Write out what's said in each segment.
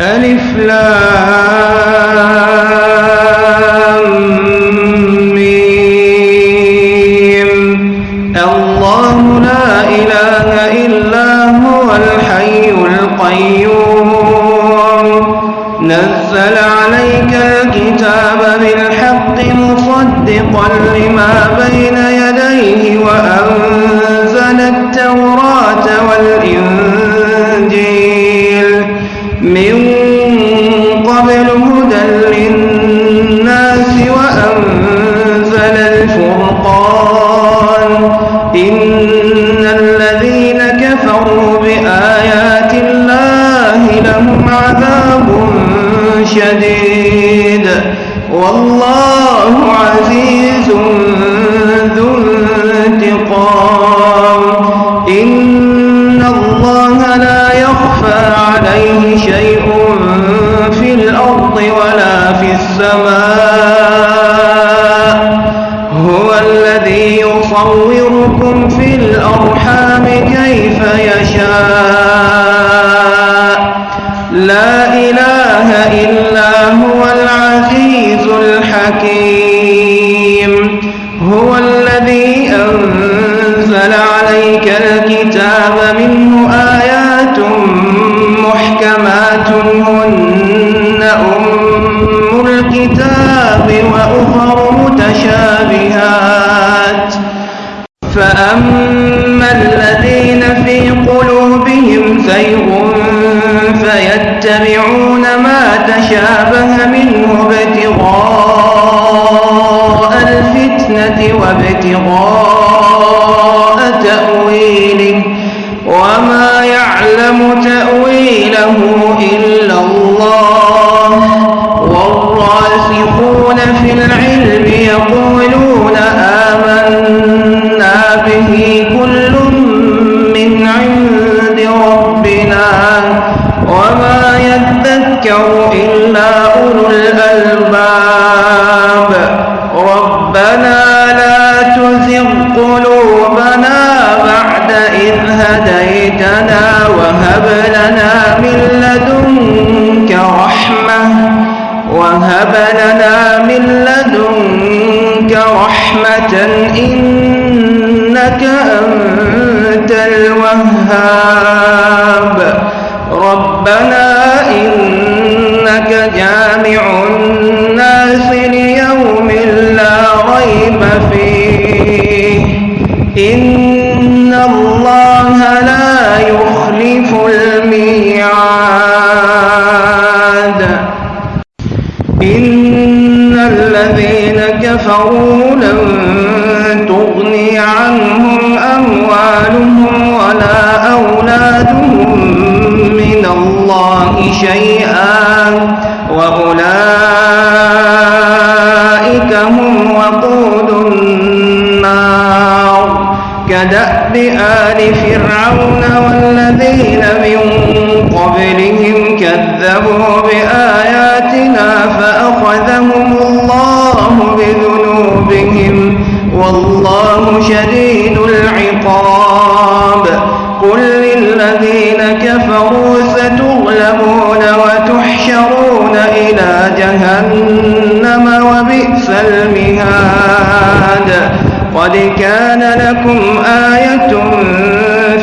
ألف لام الله لا إله إلا هو الحي القيوم. نزل عليك الكتاب بالحق مصدقا لما بين يديه وأنزل التوراة والإنجيل عذاب شديد. والله عزيز ذو انتقام. إن الله لا يخفى عليه شيء في الأرض ولا في السماء. هو الذي يصوركم في الأرحام كيف يشاء. لا إله إلا هو العزيز الحكيم. هو الذي أنزل عليك الكتاب منه آيات محكمات هن أم الكتاب وأخر متشابهات. فأما الذين في قلوبهم زيغ فيتبعون ما تشابه منه ابتغاء الفتنة وابتغاء تأويله وما يعلم تأويله إلا الله. والراسخون في العلم يقولون يذكر إلا أولو الألباب. ربنا لا تزغ قلوبنا بعد إذ هديتنا وهب لنا من لدنك رحمة. وهب لنا من لدنك رحمة إنك أنت الوهاب. ربنا فيه إن الله لا يخلف الميعاد. إن الذين كفروا لن تغني عنهم أموالهم ولا أولادهم من الله شيئا. وقود النار كدأب آل فرعون والذين من قبلهم كذبوا بآياتنا فأخذهم الله بذنوبهم والله شديد العقاب المهاد. قد كان لكم آية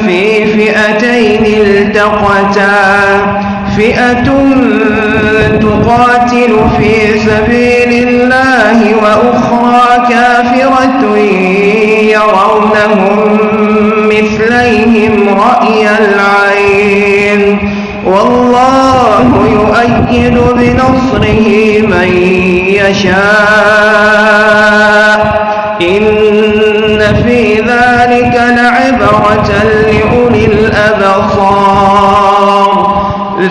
في فئتين التقتا. فئة تقاتل في سبيل الله وأخرى كافرة يرونهم مثليهم رأي العين. والله يؤيد بنصره من يشاء.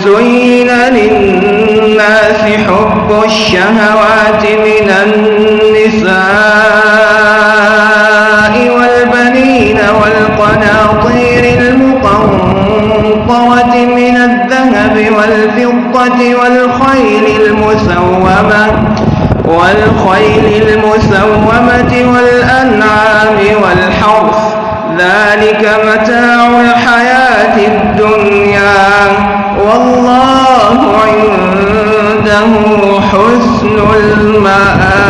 زين للناس حب الشهوات من النساء والبنين والقناطير المقنطرة من الذهب والفضة والخيل المسومة والخيل المسومة والأنعام والحرث. ذلك متاع الحياة الدنيا. حسن المآب